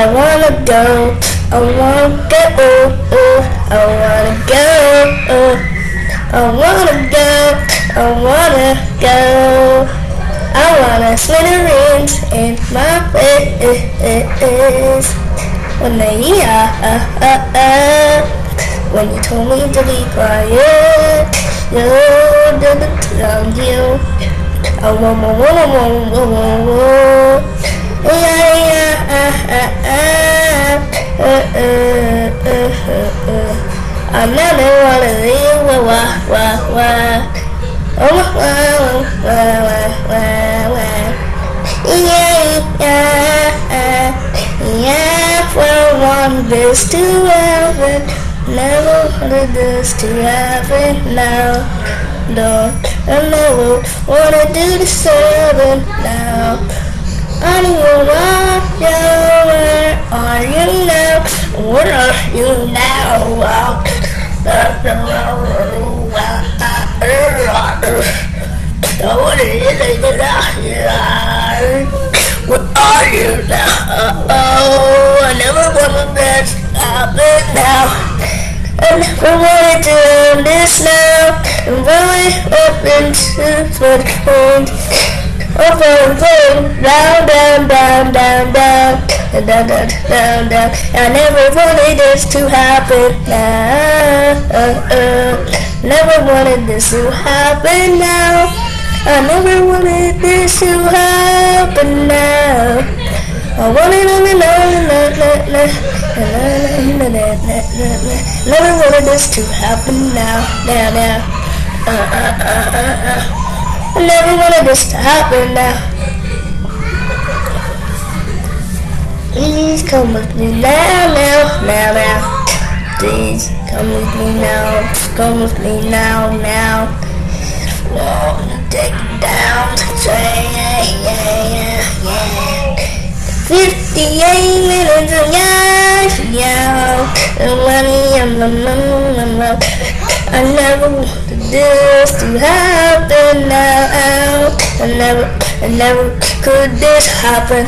I wanna go, I wanna go, oh, oh, I wanna go, oh, I wanna go, I wanna go. I wanna smithereens in my face When the yeah, when you told me to be quiet, you did it around you. I want more, more, more, more, more, more. Yeah, yeah. I never wanna leave, wah, wah, wah, wah. Oh, wah, wah, wah, wah, wah, wah. Yeah, yeah, yeah, I want this to happen. Never wanted this to happen now. No, I never wanna do the seven now. I don't want you, you now? What is it Where are you now? Oh, I never wanted that to happen now. I never wanted to end this now. I'm really open to what comes. Up and down, down, down, down, down, down, down, down, down, down. I never wanted this to happen now. Uh, uh. Never wanted this to happen now. I never wanted this to happen now. I wanted to know, Never wanted this to happen now, now, now. Uh, uh, uh, uh, uh. Never wanted this to happen now. Please come with me now, now, now, now. Please come with me now. Come with me now, now. Whoa, take down. Say, yeah, yeah, yeah, yeah. 58 minutes of life, yeah. And money, I'm, I'm, I'm, I never wanted this to happen now. I never, I never could this happen.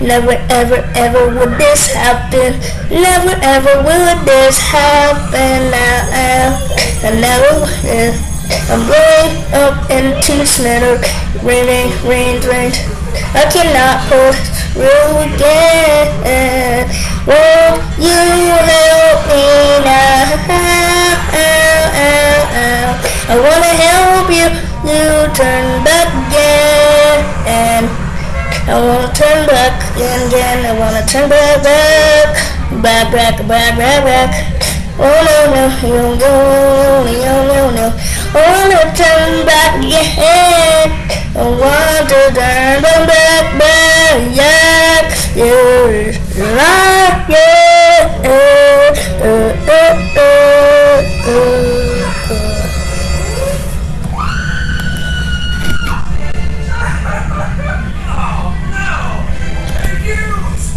Never, ever, ever would this happen. Never, ever would this happen now. I never would. I'm blowing up into slitter. Raining, rain, rain. I cannot hold through again. Won't you help me now? I wanna help you. You turn back again. I wanna turn back again, again. I wanna turn back, back, back, back, back, back, back. Oh no, no, you don't go, no, no, no. I wanna turn back again. I want to turn back, back, back. Yeah, you're right.